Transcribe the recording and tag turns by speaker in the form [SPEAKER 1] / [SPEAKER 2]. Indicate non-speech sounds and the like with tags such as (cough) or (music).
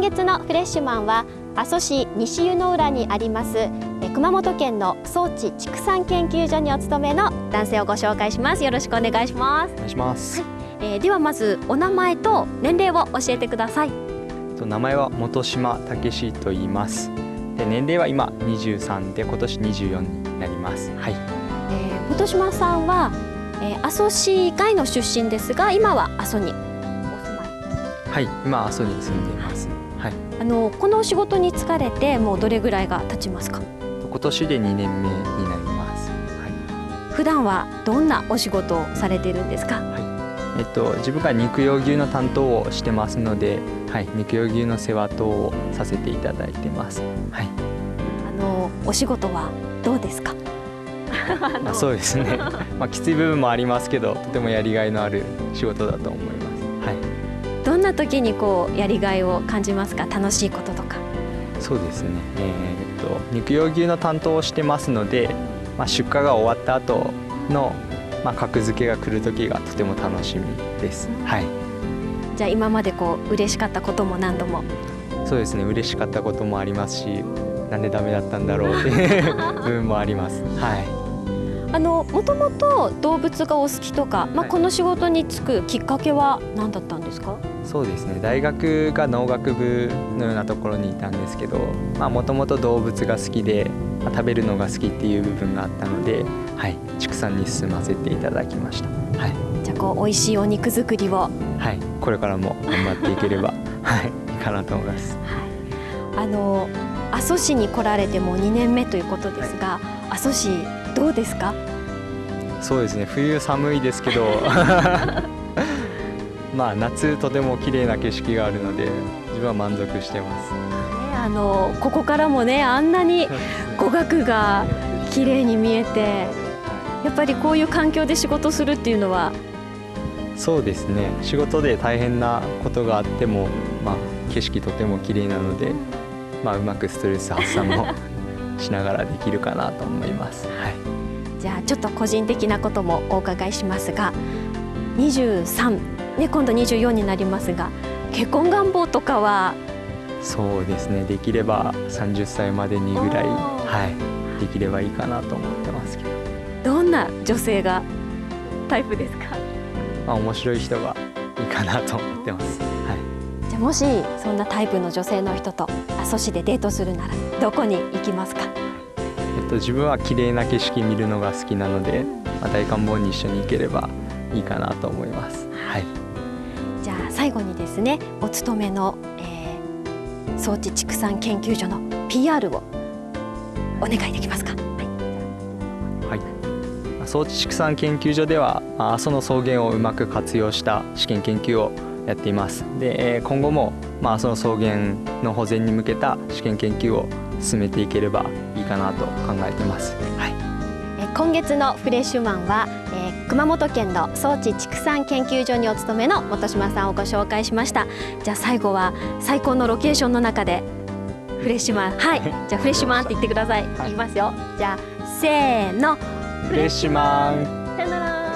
[SPEAKER 1] 今月のフレッシュマンは阿蘇市西湯の浦にあります熊本県の装置畜産研究所にお勤めの男性をご紹介します。よろしくお願いします。
[SPEAKER 2] お願いします、はい。
[SPEAKER 1] えー、ではまずお名前と年齢を教えてください。
[SPEAKER 2] 名前は本島武史と言います。で年齢は今23で今年24になります。はい、
[SPEAKER 1] えー、本島さんは、えー、阿蘇市以外の出身ですが今は阿蘇に
[SPEAKER 2] はい。今阿蘇に住んでいます。はい。
[SPEAKER 1] あのこのお仕事に疲れてもうどれぐらいが経ちますか？
[SPEAKER 2] 今年で2年目になります、は
[SPEAKER 1] い、普段はどんなお仕事をされているんですか、はい。
[SPEAKER 2] えっと、自分が肉用牛の担当をしてますので、はい、肉用牛の世話等をさせていただいてます。はい、
[SPEAKER 1] あのお仕事はどうですか？(laughs)
[SPEAKER 2] あそうですね、まあ、きつい部分もありますけどとてもやりがいのある仕事だと思います、はい、
[SPEAKER 1] どんな時にこうやりがいを感じますか？楽しいこととか
[SPEAKER 2] そうですね、えー、っと肉用牛の担当をしてますので、まあ、出荷が終わった後のまあ、格付けが来る時がとても楽しみです。はい。
[SPEAKER 1] じゃあ今までこう嬉しかったことも何度も？
[SPEAKER 2] そうですね。嬉しかったこともありますし、なんでダメだったんだろうってい (laughs) う部分もあります。はい。
[SPEAKER 1] あのもともと動物がお好きとか、まあ、この仕事に就くきっかけは何だったんですか、
[SPEAKER 2] そうですね。大学が農学部のようなところにいたんですけどもともと動物が好きで、まあ、食べるのが好きっていう部分があったので、はい、畜産に進ませていただきました、はい、
[SPEAKER 1] じゃあこう美味しいお肉作りを。
[SPEAKER 2] はい。これからも頑張っていければ (laughs) はい。いいかなと思います、
[SPEAKER 1] はい、あの阿蘇市に来られても2年目ということですが、はい、阿蘇市どうですか？
[SPEAKER 2] そうですね。冬寒いですけど (laughs) まあ夏とても綺麗な景色があるので自分は満足してます。
[SPEAKER 1] あのここからもねあんなに (laughs) 語学が綺麗に見えてやっぱりこういう環境で仕事するっていうのは
[SPEAKER 2] そうですね仕事で大変なことがあっても、まあ、景色とても綺麗なので、まあ、うまくストレス発散も (laughs) しながらできるかなと思います。はい、
[SPEAKER 1] じゃあちょっと個人的なこともお伺いしますが23、ね、今度24になりますが結婚願望とかは？
[SPEAKER 2] そうですね。できれば30歳までにぐらい、はい、できればいいかなと思ってますけど。
[SPEAKER 1] どんな女性がタイプですか、
[SPEAKER 2] まあ、面白い人がいいかなと思ってます、は
[SPEAKER 1] い、じゃあもしそんなタイプの女性の人と阿蘇市でデートするならどこに行きますか？
[SPEAKER 2] えっと、自分は綺麗な景色見るのが好きなので、まあ、大観望に一緒に行ければいいかなと思います。はい。
[SPEAKER 1] じゃあ最後にですね、お勤めの、えー、装置畜産研究所の PR をお願いできますか？
[SPEAKER 2] はい。装置畜産研究所では阿蘇の草原をうまく活用した試験研究をやっています。で今後もまあ阿蘇の草原の保全に向けた試験研究を進めていければいいかなと考えてます。はい。
[SPEAKER 1] 今月のフレッシュマンは、えー、熊本県の装置畜産研究所にお勤めの本島さんをご紹介しました。じゃあ最後は最高のロケーションの中でフレッシュマン (laughs) はい。じゃあフレッシュマンって言ってください、はい、いきますよ。じゃあせーの。
[SPEAKER 2] フレッシュマン。
[SPEAKER 1] さよなら